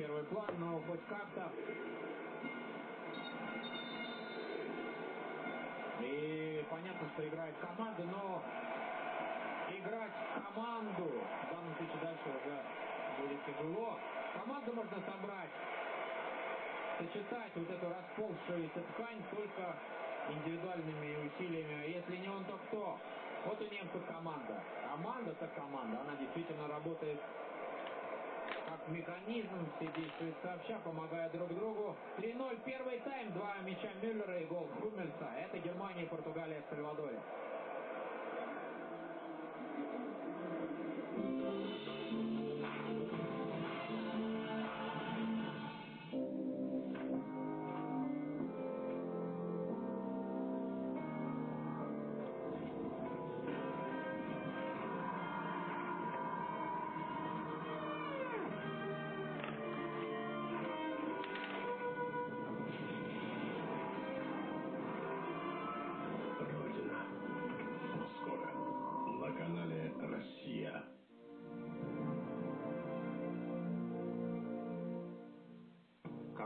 первый план, но хоть как-то. И понятно, что играет команда, но играть команду в данном случае дальше уже будет тяжело. Команду можно собрать, сочетать вот эту расползшуюся ткань только индивидуальными усилиями. А если не он, то кто? Вот у немцев команда. Команда так команда. Она действительно работает как механизм, все действуют сообща, помогая друг другу. 3-0, первый тайм, два мяча Мюллера и гол Хумельса. Это Германия и Португалия в Сальвадоре.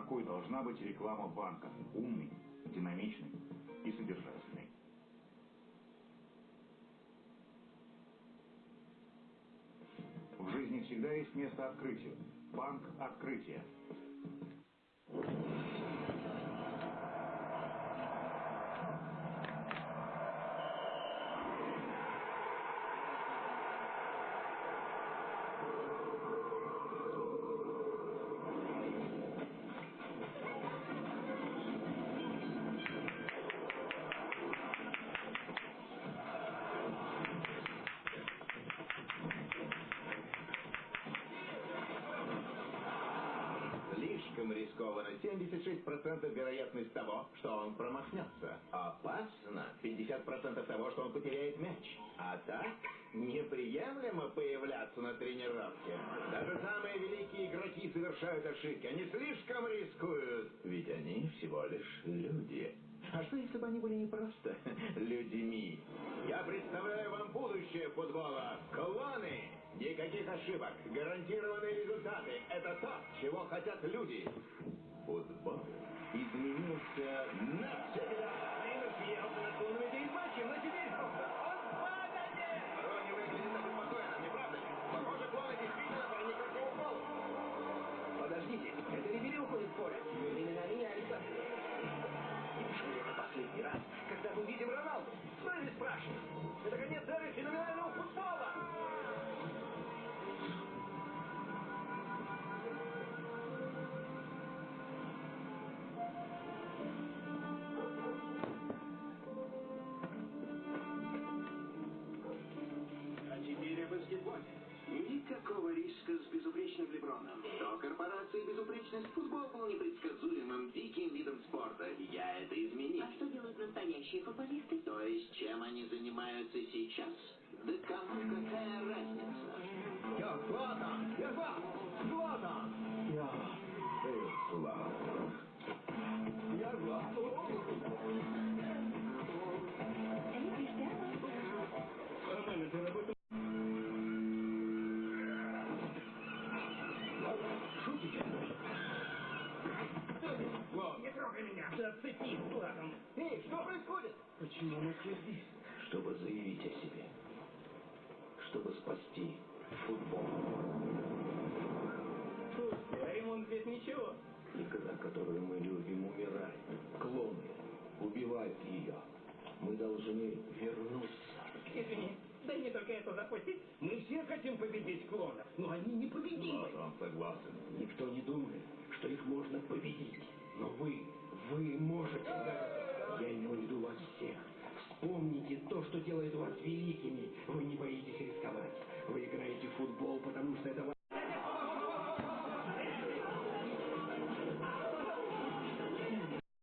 Какой должна быть реклама банка. Умный, динамичный и содержательный. В жизни всегда есть место открытию. Банк открытия. Слишком рискованно. 76% вероятность того, что он промахнется. Опасно. 50% того, что он потеряет мяч. А так, неприемлемо появляться на тренировке. Даже самые великие игроки совершают ошибки. Они слишком рискуют. Ведь они всего лишь люди. А что, если бы они были не просто людьми? Я представляю вам будущее футбола. Клоны! Никаких ошибок. Гарантированные результаты. Это то, чего хотят люди. Футбол Риска с безупречным Леброном. До корпорации безупречность футбол был непредсказуемым, диким видом спорта. Я это изменил. А что делают настоящие футболисты? То есть, чем они занимаются сейчас? Да кому какая разница? Я Златан! Я Златан! Трогай меня! Зацепи, Златан! Эй, что происходит? Почему мы все здесь? Чтобы заявить о себе. Чтобы спасти футбол. Слушайте, а ремонт здесь ничего. Игра, которую мы любим, умирает. Клоны убивают ее. Мы должны вернуться. Извини, дай мне только это запустить. Мы все хотим победить клонов, но они непобедимы. Златан, согласен. Никто не думает, что их можно победить. делает вас великими. Вы не боитесь рисковать.